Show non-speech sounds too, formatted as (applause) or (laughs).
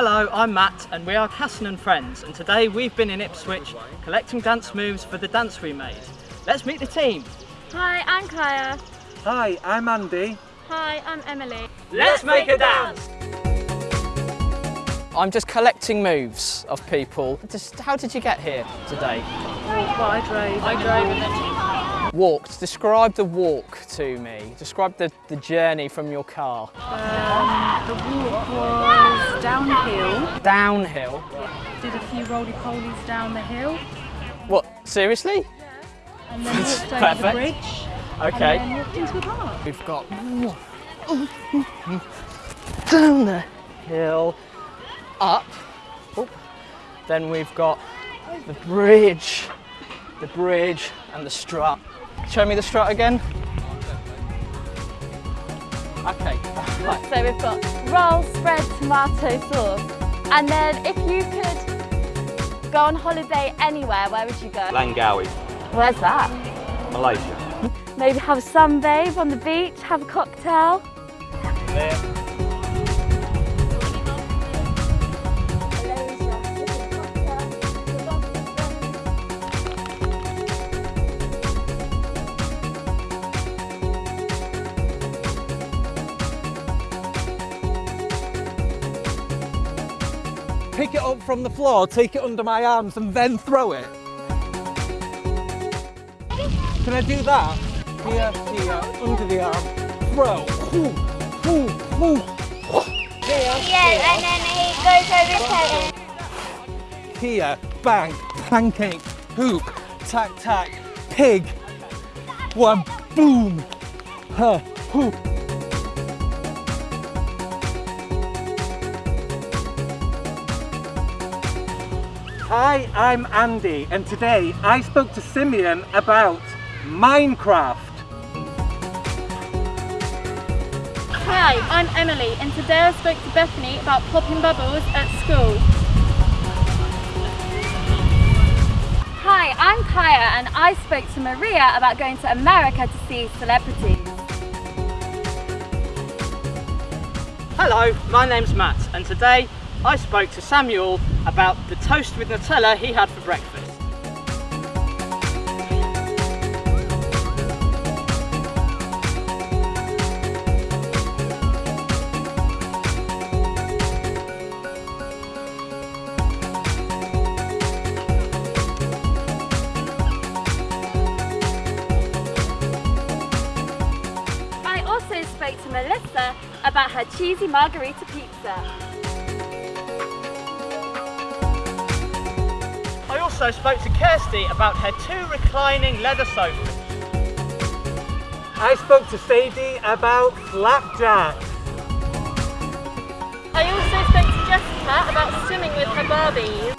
Hello, I'm Matt and we are Casson and Friends and today we've been in Ipswich collecting dance moves for the dance we made. Let's meet the team. Hi, I'm Kaya. Hi, I'm Andy. Hi, I'm Emily. Let's make a dance! I'm just collecting moves of people. Just how did you get here today? Well, I drove. I drove and then Walked. Describe the walk to me. Describe the, the journey from your car. Uh, the walk was downhill. Downhill. Did a few roly-polies down the hill. What, seriously? And then (laughs) walked over the Perfect. bridge. And Okay. then walked into a park. We've got down the hill, up. Oop. Then we've got the bridge, the bridge and the strut. Show me the strut again. Okay. Right. So we've got roll, spread, tomato sauce. And then if you could go on holiday anywhere, where would you go? Langkawi, Where's that? Malaysia. Maybe have a sunbathe on the beach, have a cocktail. There. Pick it up from the floor, take it under my arms and then throw it. Can I do that? Here, here, under the arm. Throw. Ooh, ooh, ooh. Yeah, and then he goes over to Here, bang, pancake, hoop, tack, tack, pig. One, boom. Huh, hoop. Hi, I'm Andy, and today I spoke to Simeon about Minecraft. Hi, I'm Emily, and today I spoke to Bethany about popping bubbles at school. Hi, I'm Kaya, and I spoke to Maria about going to America to see celebrities. Hello, my name's Matt and today I spoke to Samuel about the toast with Nutella he had for breakfast. I also spoke to Melissa about her cheesy margarita pizza. Also spoke to Kirsty about her two reclining leather sofas. I spoke to Sadie about flapjack. I also spoke to Jessica about swimming with her Barbies.